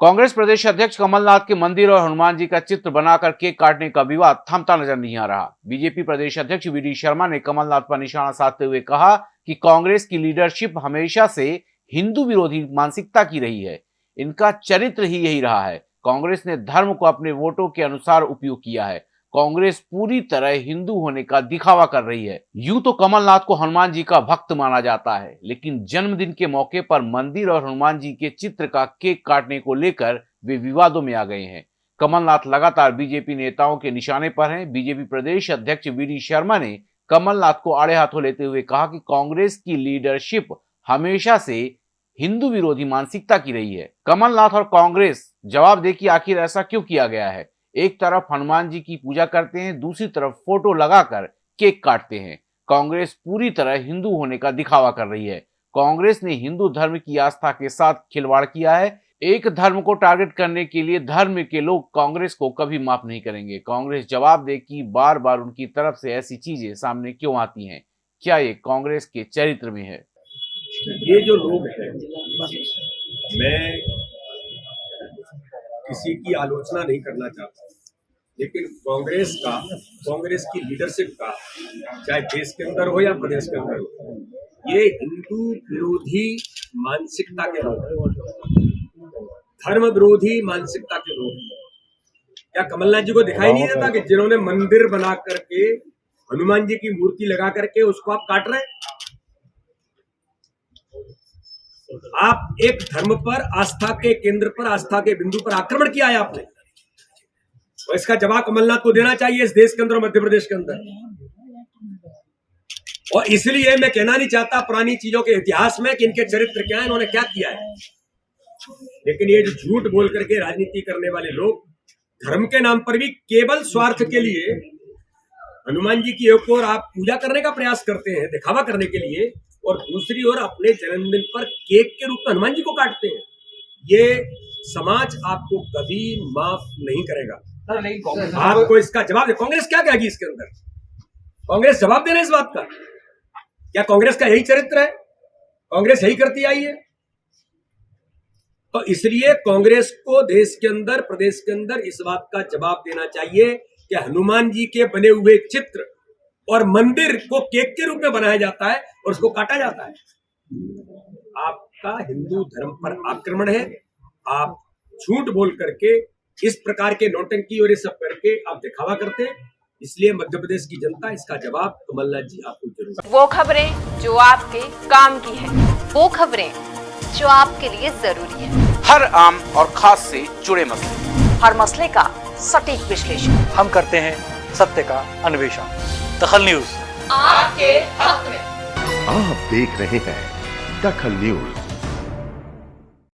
कांग्रेस प्रदेश अध्यक्ष कमलनाथ के मंदिर और हनुमान जी का चित्र बनाकर केक काटने का विवाद थमता नज़र नहीं आ रहा। बीजेपी प्रदेश अध्यक्ष वी शर्मा ने कमलनाथ पर निशाना साधते हुए कहा कि कांग्रेस की लीडरशिप हमेशा से हिंदू विरोधी मानसिकता की रही है। इनका चरित्र ही यही रहा है। कांग्रेस ने धर्म को अपने वोटों के अनुसार उपयोग किया है। कांग्रेस पूरी तरह हिंदू होने का दिखावा कर रही है। यूँ तो कमलनाथ को हनुमान जी का भक्त माना जाता है, लेकिन जन्मदिन के मौके पर मंदिर और हनुमान जी के चित्र का केक काटने को लेकर वे विवादों में आ गए हैं। कमलनाथ लगातार बीजेपी नेताओं के निशाने पर हैं। बीजेपी प्रदेश अध्यक्ष वी शर्मा ने कमलनाथ को आड़े हाथों लेते हुए कहा कि कांग्रेस की लीडरशिप हमेशा से हिंदू विरोधी मानसिकता की रही है। कमलनाथ और कांग्रेस, जवाब दे कि आखिर ऐसा क्यों किया गया है? एक तरफ़ हनुमान जी की पूजा करते हैं, दूसरी तरफ़ फ़ोटो लगाकर केक काटते हैं। कांग्रेस पूरी तरह हिंदू होने का दिखावा कर रही है। कांग्रेस ने हिंदू धर्म की आस्था के साथ खिलवाड़ किया है। एक धर्म को टारगेट करने के लिए धर्म के लोग कांग्रेस को कभी माफ़ नहीं करेंगे। कांग्रेस जवाब दे कि बार बार उनकी तरफ़ से ऐसी चीज़ें सामने क्यों आती हैं? क्या ये कांग्रेस के चरित्र में है? ये जो लोग हैं, मैं किसी की आलोचना नहीं करना चाहता। लेकिन कांग्रेस का, कांग्रेस की लीडरशिप का, चाहे देश के अंदर हो या प्रदेश के अंदर हो, ये हिंदू विरोधी मानसिकता के लोग धर्म विरोधी मानसिकता के लोग क्या कमलनाथ जी को दिखाई नहीं देता कि जिन्होंने मंदिर बना करके हनुमान जी की मूर्ति लगा करके उसको आप काट रहे हैं? आप एक धर्म पर, आस्था के केंद्र पर, आस्था के बिंदु पर आक्रमण किया है आपने। और इसका जवाब कमलनाथ को देना चाहिए इस देश के अंदर और मध्य प्रदेश के अंदर। और इसलिए मैं कहना नहीं चाहता पुरानी चीज़ों के इतिहास में कि इनके चरित्र क्या है, इन्होंने क्या किया है। लेकिन ये जो झूठ बोल करके राजनीति करने वाले लोग, धर्म के नाम पर भी केवल स्वार्थ के लिए, हनुमान जी की एक और आप पूजा करने का प्रयास करते हैं, दिखावा करने के लिए और दूसरी ओर अपने जन्मदिन पर केक के रूप में हनुमान जी को काटते हैं। ये समाज आपको कभी माफ़ नहीं करेगा। आपको इसका जवाब कांग्रेस क्या कहेगी इसके अंदर? कांग्रेस जवाब देना इस बात का। क्या कांग्रेस का यही चरित्र है? कांग्रेस यही करती आई है। तो इसलिए कांग्रेस को देश के अंदर, प्रदेश के अंदर इस बात का जवाब देना चाहिए कि हनुमान जी के बने हुए चित्र और मंदिर को केक के रूप में बनाया जाता है और उसको काटा जाता है। आपका हिंदू धर्म पर आक्रमण है। आप झूठ बोल करके इस प्रकार के नोटंकी और ये सब करके आप दिखावा करते हैं। इसलिए मध्य प्रदेश की जनता इसका जवाब कमलनाथ जी आपको ज़रूर वो खबरें जो आपके काम की है वो खबरें जो आपके लिए ज़रूरी है। हर आम और खास से जुड़े मसले। हर मसले का सटीक विश्लेषण। हम करते हैं सत्य का अन्वेषण। दखल न्यूज़। आपके हक में। आप देख रहे हैं दखल न्यूज़।